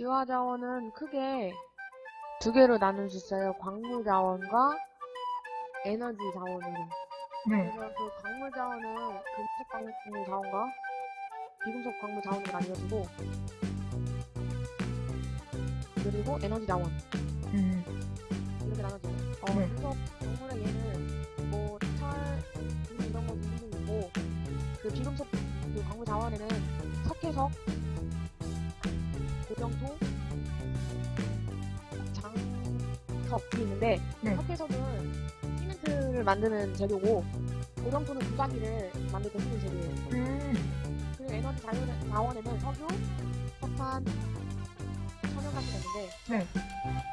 유화 자원은 크게 두 개로 나눌 수 있어요. 광물 자원과 에너지 자원으로. 네. 그래서 그 광물 자원은 금속 광물 자원과 비금속 광물 자원으로 나뉘어지고 그리고 에너지 자원 음. 이렇게 나눠져요. 어, 네. 금속 광물의 얘는 뭐 철, 금 이런 거 있고 그 비금속 그 광물 자원에는 석회석, 고정토, 장석이 있는데 네. 석회석은 시멘트를 만드는 재료고 고정토는 두가기를 만들 때 쓰는 재료예요. 음. 그리고 에너지 자원- 자원에는 석유, 석탄, 천연가스가 있는데 네.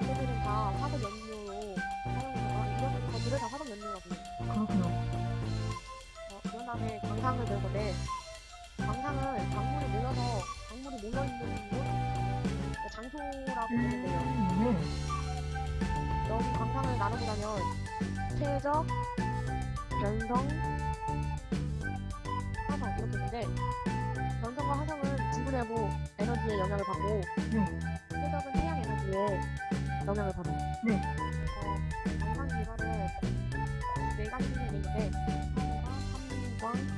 얘네들은 다 화석 연료로 사용해서 이런 것들을 다 화석 연료라고 해요. 그렇구나. 어, 그런 다음에 광산을 배울 건데 음. 네. 여기 광산을 나눠보자면 퇴적, 변성, 화성 이렇게 있는데 변성과 화성은 지구 내부 에너지의 영향을 받고 네. 퇴적은 태양 에너지의 영향을 받아요. 네. 어, 광산 기반은 네 가지 생각이 있는데 하나가 삼광,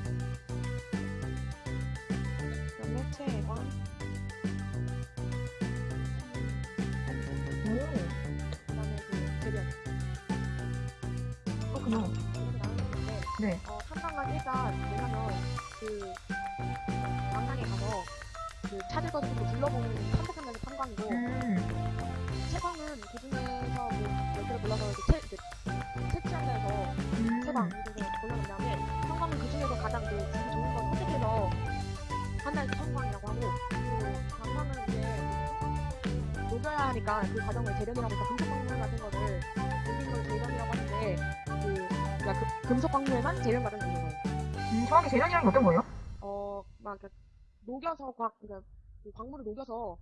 나누는데 네. 어, 탐방은 일단 뭐냐면 그 광산에 가서 그 찾을 것을 좀 둘러보는 탐색하면서 탐방이고 음. 채광은 그 중에서 뭐몇 개를 골라서 이렇게 채, 이렇게 채취한 데서 음. 채광 이렇게 골라놓은 다음에 탐방은 그 중에서 가장 그 질이 좋은 걸 선택해서 한날 탐방이라고 하고 그 광산은 이제 녹여야 하니까 그 과정을 재련이라고 해서 금속 광물 같은 거를 녹인 걸 재련이라고 하는데 그 그러니까 그 금속 광물에만 재련 과정이 있는 거예요. 음, 정확히 재련이란 게 어떤 거예요? 어, 막, 이렇게 녹여서, 광, 그러니까 그 광물을 녹여서